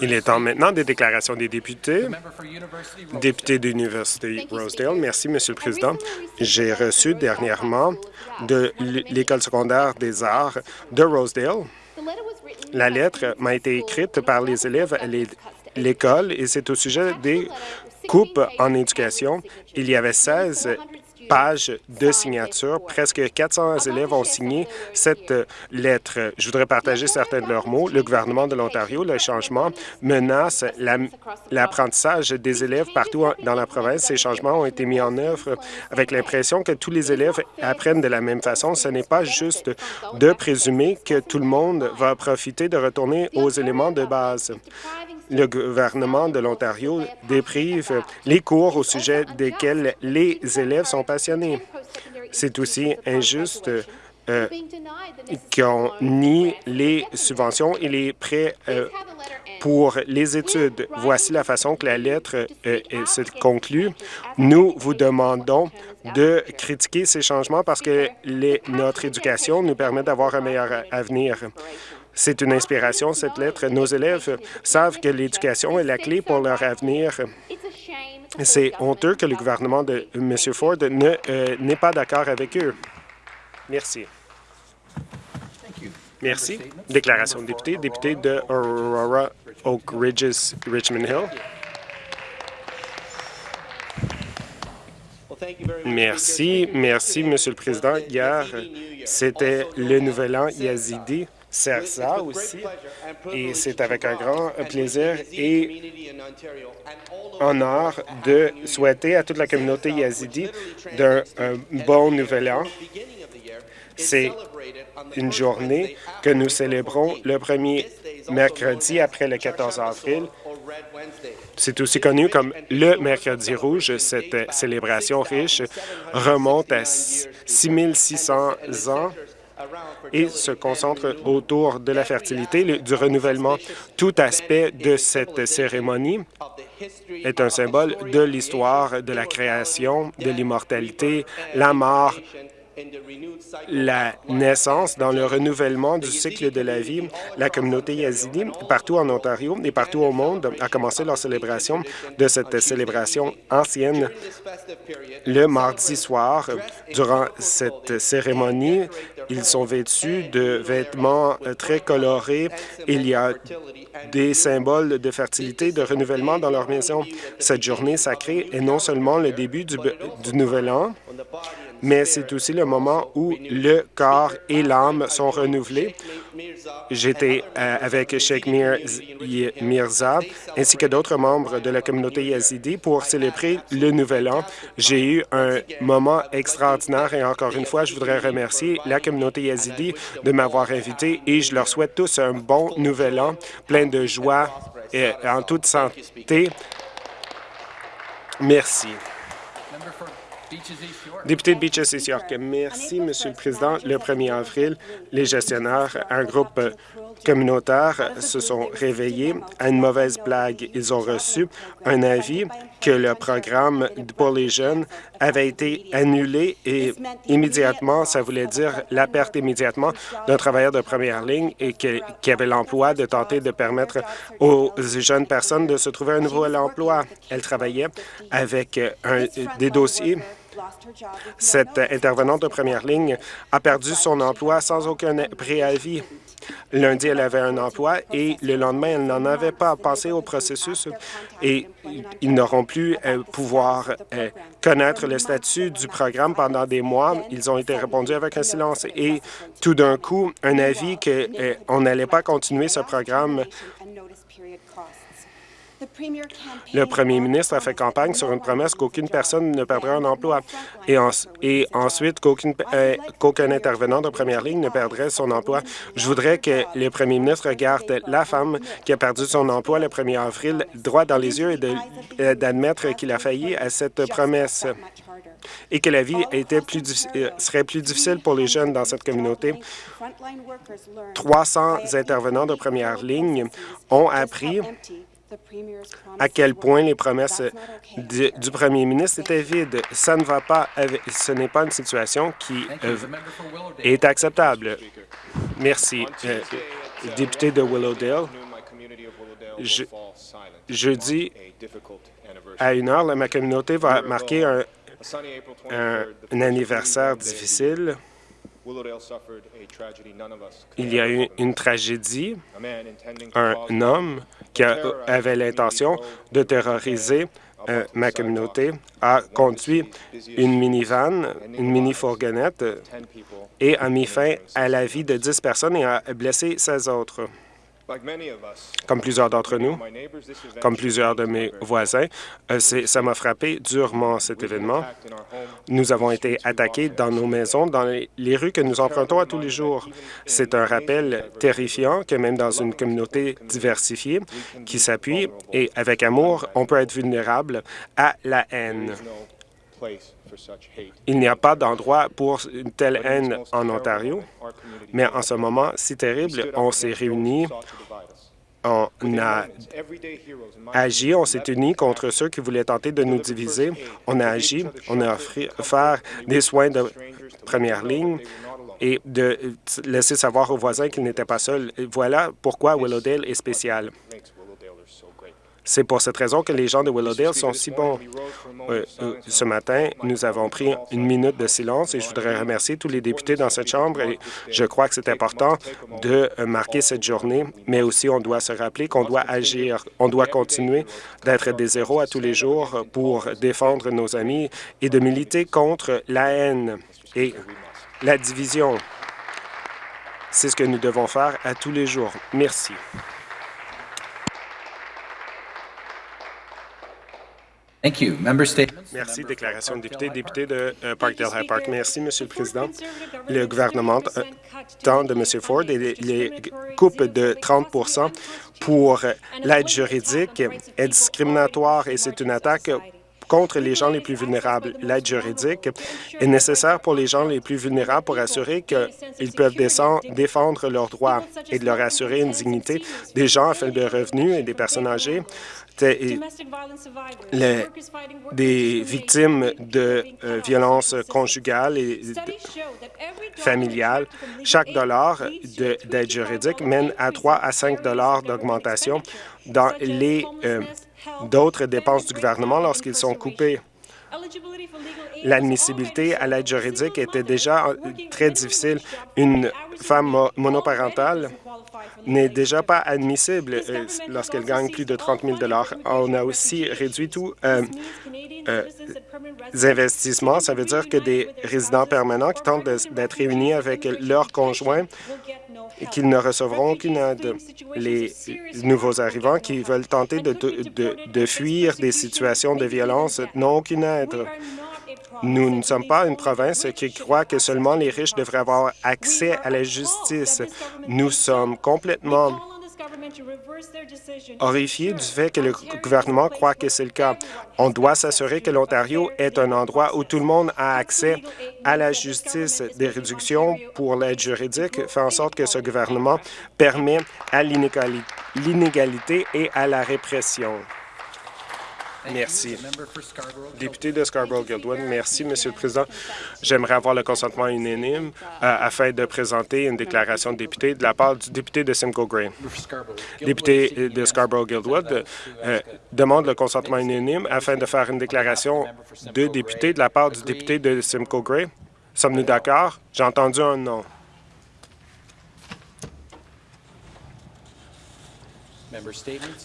Il est temps maintenant des déclarations des députés. Député de l'Université Rosedale, merci, Monsieur le Président. J'ai reçu dernièrement de l'École secondaire des arts de Rosedale. La lettre m'a été écrite par les élèves à l'école et c'est au sujet des coupes en éducation. Il y avait 16 pages de signature. Presque 400 élèves ont signé cette lettre. Je voudrais partager certains de leurs mots. Le gouvernement de l'Ontario, le changement menace l'apprentissage des élèves partout dans la province. Ces changements ont été mis en œuvre avec l'impression que tous les élèves apprennent de la même façon. Ce n'est pas juste de présumer que tout le monde va profiter de retourner aux éléments de base le gouvernement de l'Ontario déprive les cours au sujet desquels les élèves sont passionnés. C'est aussi injuste euh, qu'on nie les subventions et les prêts euh, pour les études. Voici la façon que la lettre euh, se conclut. Nous vous demandons de critiquer ces changements parce que notre éducation nous permet d'avoir un meilleur avenir. C'est une inspiration, cette lettre. Nos élèves savent que l'éducation est la clé pour leur avenir. C'est honteux que le gouvernement de M. Ford euh, n'est pas d'accord avec eux. Merci. Merci. Déclaration de député, député de Aurora Oak Ridges, Richmond Hill. Merci, merci, Monsieur le Président. Hier, c'était le Nouvel An yazidi sert ça aussi. Et c'est avec un grand plaisir et honneur de souhaiter à toute la communauté yazidi d'un bon nouvel an. C'est une journée que nous célébrons le premier mercredi après le 14 avril. C'est aussi connu comme le Mercredi rouge. Cette célébration riche remonte à 6600 ans et se concentre autour de la fertilité, du renouvellement. Tout aspect de cette cérémonie est un symbole de l'histoire, de la création, de l'immortalité, la mort, la naissance, dans le renouvellement du cycle de la vie, la communauté yazidi, partout en Ontario et partout au monde, a commencé leur célébration de cette célébration ancienne le mardi soir. Durant cette cérémonie, ils sont vêtus de vêtements très colorés. Il y a des symboles de fertilité, de renouvellement dans leur maison. Cette journée sacrée est non seulement le début du, du Nouvel An, mais c'est aussi le moment où le corps et l'âme sont renouvelés. J'étais euh, avec Sheikh Mirza ainsi que d'autres membres de la communauté yazidi pour célébrer le Nouvel An. J'ai eu un moment extraordinaire et encore une fois, je voudrais remercier la communauté yazidi de m'avoir invité et je leur souhaite tous un bon Nouvel An, plein de joie et en toute santé. Merci. Député de Beaches East York, merci, Monsieur le Président. Le 1er avril, les gestionnaires, un groupe communautaire, se sont réveillés à une mauvaise blague. Ils ont reçu un avis que le programme pour les jeunes avait été annulé et immédiatement, ça voulait dire la perte immédiatement d'un travailleur de première ligne et qui avait l'emploi de tenter de permettre aux jeunes personnes de se trouver un nouveau emploi. Elle travaillait avec des dossiers cette intervenante de première ligne a perdu son emploi sans aucun préavis. Lundi, elle avait un emploi et le lendemain, elle n'en avait pas passé au processus et ils n'auront plus euh, pouvoir euh, connaître le statut du programme pendant des mois. Ils ont été répondus avec un silence et tout d'un coup, un avis qu'on euh, n'allait pas continuer ce programme le premier ministre a fait campagne sur une promesse qu'aucune personne ne perdrait un emploi et, ensuite euh, qu'aucun intervenant de première ligne ne perdrait son emploi. Je voudrais que le premier ministre regarde la femme qui a perdu son emploi le 1er avril droit dans les yeux et euh, d'admettre qu'il a failli à cette promesse et que la vie euh, serait plus difficile pour les jeunes dans cette communauté. 300 intervenants de première ligne ont appris à quel point les promesses du, premier ministre étaient vides. Ça ne va pas, ce n'est pas une situation qui euh, est acceptable. Merci. Euh, député de Willowdale, Je, jeudi, à une heure, ma communauté va marquer un, un anniversaire difficile. Il y a eu une tragédie. Un homme qui avait l'intention de terroriser euh, ma communauté a conduit une minivan, une mini-fourgonnette, et a mis fin à la vie de 10 personnes et a blessé 16 autres. Comme plusieurs d'entre nous, comme plusieurs de mes voisins, euh, ça m'a frappé durement cet événement. Nous avons été attaqués dans nos maisons, dans les rues que nous empruntons à tous les jours. C'est un rappel terrifiant que même dans une communauté diversifiée qui s'appuie et avec amour, on peut être vulnérable à la haine. Il n'y a pas d'endroit pour une telle haine en Ontario, mais en ce moment si terrible, on s'est réunis, on a agi, on s'est unis contre ceux qui voulaient tenter de nous diviser. On a agi, on a offert des soins de première ligne et de laisser savoir aux voisins qu'ils n'étaient pas seuls. Voilà pourquoi Willowdale est spécial. C'est pour cette raison que les gens de Willowdale sont si bons. Euh, euh, ce matin, nous avons pris une minute de silence et je voudrais remercier tous les députés dans cette Chambre. Et je crois que c'est important de euh, marquer cette journée, mais aussi on doit se rappeler qu'on doit agir. On doit continuer d'être des héros à tous les jours pour défendre nos amis et de militer contre la haine et la division. C'est ce que nous devons faire à tous les jours. Merci. Merci. Déclaration de député, député de euh, Parkdale High Park. Merci, Monsieur le Président. Le gouvernement de M. Ford et les, coupes de 30% pour l'aide juridique est discriminatoire et c'est une attaque contre les gens les plus vulnérables. L'aide juridique est nécessaire pour les gens les plus vulnérables pour assurer qu'ils peuvent défendre leurs droits et de leur assurer une dignité des gens à faible revenu et des personnes âgées les, des victimes de euh, violences conjugales et familiales. Chaque dollar d'aide juridique mène à 3 à 5 dollars d'augmentation dans les euh, d'autres dépenses du gouvernement lorsqu'ils sont coupés. L'admissibilité à l'aide juridique était déjà euh, très difficile. Une femme monoparentale n'est déjà pas admissible euh, lorsqu'elle gagne plus de 30 000 On a aussi réduit tous euh, les investissements. Ça veut dire que des résidents permanents qui tentent d'être réunis avec leurs conjoints et qu'ils ne recevront aucune aide. Les nouveaux arrivants qui veulent tenter de, de, de fuir des situations de violence n'ont aucune aide. Nous ne sommes pas une province qui croit que seulement les riches devraient avoir accès à la justice. Nous sommes complètement horrifiés du fait que le gouvernement croit que c'est le cas. On doit s'assurer que l'Ontario est un endroit où tout le monde a accès à la justice. Des réductions pour l'aide juridique fait en sorte que ce gouvernement permet à l'inégalité et à la répression. Merci. Député de Scarborough-Guildwood, merci, Monsieur le Président. J'aimerais avoir le consentement unanime euh, afin de présenter une déclaration de député de la part du député de Simcoe Gray. Député de Scarborough-Guildwood euh, demande le consentement unanime afin de faire une déclaration de député de la part du député de Simcoe Gray. Sommes-nous d'accord? J'ai entendu un non.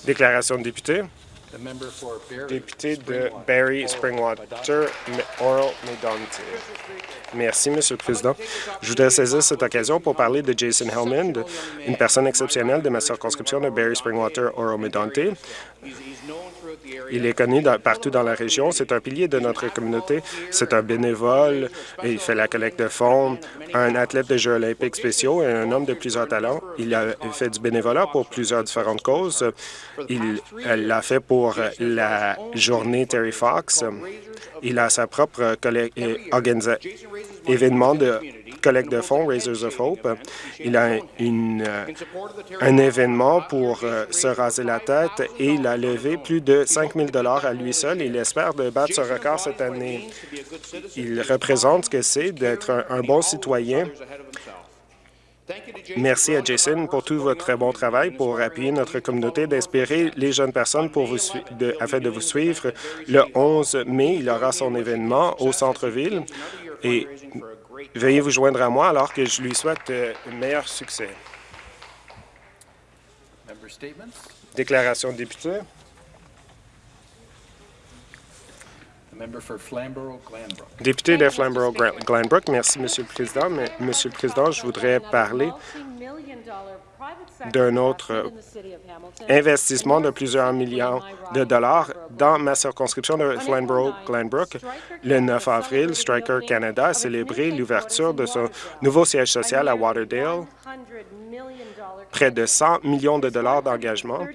Déclaration de député. Député de Barry Springwater, Oral Medonte. Merci, Monsieur le Président. Je voudrais saisir cette occasion pour parler de Jason Hellman, une personne exceptionnelle de ma circonscription de Barry Springwater, Oral Medonte. Il est connu partout dans la région. C'est un pilier de notre communauté. C'est un bénévole. Il fait la collecte de fonds, un athlète de Jeux olympiques spéciaux et un homme de plusieurs talents. Il a fait du bénévolat pour plusieurs différentes causes. Il l'a fait pour la journée Terry Fox. Il a sa propre événement de collecte de fonds, Raisers of Hope. Il a euh, un événement pour euh, se raser la tête et il a levé plus de 5 000 à lui seul. Il espère de battre ce record cette année. Il représente ce que c'est d'être un, bon citoyen Merci à Jason pour tout votre bon travail pour appuyer notre communauté, d'inspirer les jeunes personnes pour afin de vous suivre. Le 11 mai, il aura son événement au centre-ville et veuillez vous joindre à moi alors que je lui souhaite euh, un meilleur succès. Déclaration de député. Député de Flamborough-Glanbrook, merci, Monsieur le Président. Mais, Monsieur le Président, je voudrais parler d'un autre investissement de plusieurs millions de dollars dans ma circonscription de Flamborough-Glanbrook. Le 9 avril, Striker Canada a célébré l'ouverture de son nouveau siège social à Waterdale près de 100 millions de dollars d'engagement.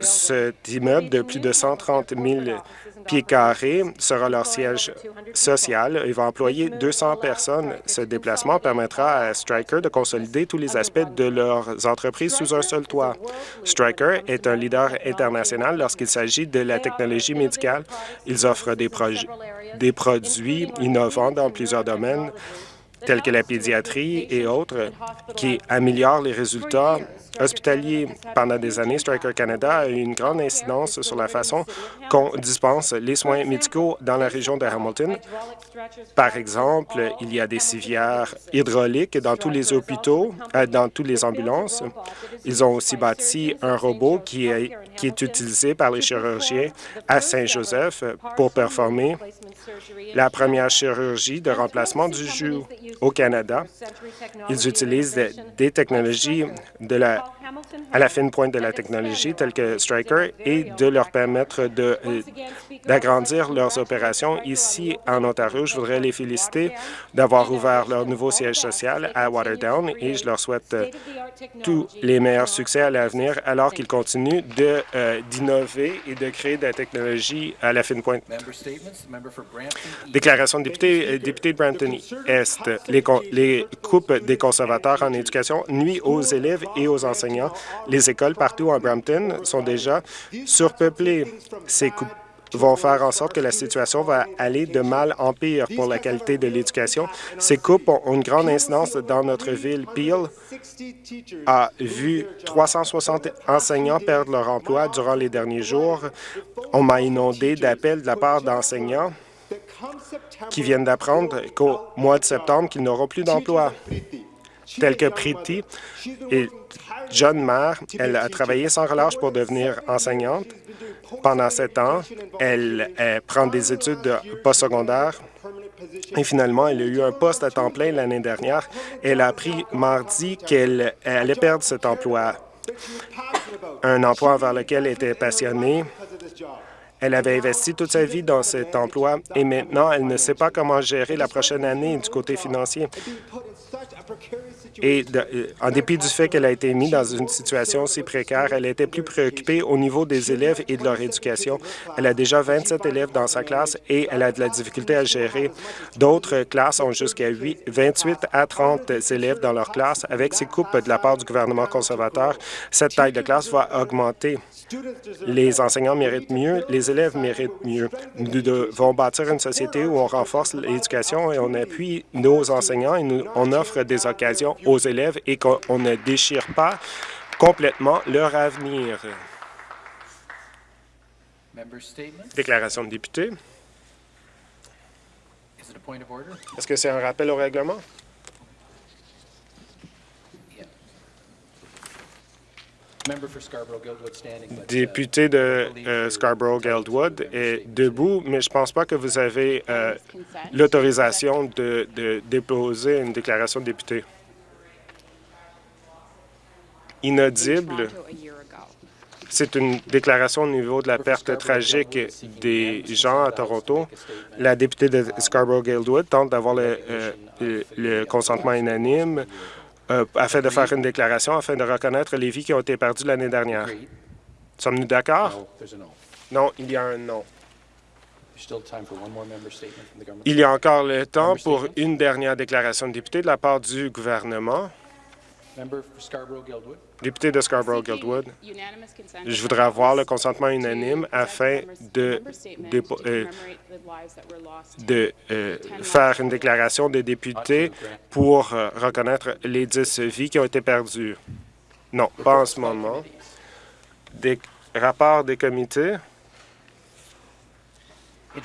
Cet immeuble de plus de 130 000 pieds carrés sera leur siège social. Il va employer 200 personnes. Ce déplacement permettra à Stryker de consolider tous les aspects de leurs entreprises sous un seul toit. Stryker est un leader international lorsqu'il s'agit de la technologie médicale. Ils offrent des, des produits innovants dans plusieurs domaines tels que la pédiatrie et autres, qui améliorent les résultats hospitaliers. Pendant des années, Striker Canada a eu une grande incidence sur la façon qu'on dispense les soins médicaux dans la région de Hamilton. Par exemple, il y a des civières hydrauliques dans tous les hôpitaux, euh, dans toutes les ambulances. Ils ont aussi bâti un robot qui est, utilisé par les chirurgiens à Saint-Joseph pour performer la première chirurgie de remplacement du joue au Canada. Ils utilisent des technologies de la à la fine pointe de la technologie, telle que Stryker, et de leur permettre euh, d'agrandir leurs opérations. Ici, en Ontario, je voudrais les féliciter d'avoir ouvert leur nouveau siège social à Waterdown et je leur souhaite euh, tous les meilleurs succès à l'avenir alors qu'ils continuent euh, d'innover et de créer de la technologie à la fine pointe. Déclaration de député, député de Brampton-Est. Les, les coupes des conservateurs en éducation nuisent aux élèves et aux enseignants. Les écoles partout en Brampton sont déjà surpeuplées. Ces coupes vont faire en sorte que la situation va aller de mal en pire pour la qualité de l'éducation. Ces coupes ont une grande incidence dans notre ville. Peel a vu 360 enseignants perdre leur emploi durant les derniers jours. On m'a inondé d'appels de la part d'enseignants qui viennent d'apprendre qu'au mois de septembre, qu'ils n'auront plus d'emploi tels que Priti et John Maher. Elle a travaillé sans relâche pour devenir enseignante. Pendant sept ans, elle, prend des études postsecondaires et finalement, elle a eu un poste à temps plein l'année dernière. Elle a appris mardi qu'elle allait perdre cet emploi, un emploi envers lequel elle était passionnée. Elle avait investi toute sa vie dans cet emploi et maintenant, elle ne sait pas comment gérer la prochaine année du côté financier. Et euh, en dépit du fait qu'elle a été mise dans une situation si précaire, elle était plus préoccupée au niveau des élèves et de leur éducation. Elle a déjà 27 élèves dans sa classe et elle a de la difficulté à gérer. D'autres classes ont jusqu'à 28 à 30 élèves dans leur classe. Avec ces coupes de la part du gouvernement conservateur, cette taille de classe va augmenter. Les enseignants méritent mieux, les élèves méritent mieux. Nous devons bâtir une société où on renforce l'éducation et on appuie nos enseignants et nous, on offre des occasions aux élèves et qu'on ne déchire pas complètement leur avenir. Déclaration de député. Est-ce que c'est un rappel au règlement? Député de euh, Scarborough-Guildwood est debout, mais je ne pense pas que vous avez euh, l'autorisation de, de déposer une déclaration de député. Inaudible. C'est une déclaration au niveau de la perte tragique des gens à Toronto. La députée de Scarborough-Guildwood tente d'avoir le, euh, le consentement unanime euh, afin de faire une déclaration, afin de reconnaître les vies qui ont été perdues l'année dernière. Sommes-nous d'accord? Non, il y a un non. Il y a encore le temps pour une dernière déclaration de député de la part du gouvernement. Député de Scarborough-Guildwood, je voudrais avoir le consentement unanime afin de, de, euh, de euh, faire une déclaration de député pour euh, reconnaître les 10 vies qui ont été perdues. Non, pas en ce moment. Des rapports des comités.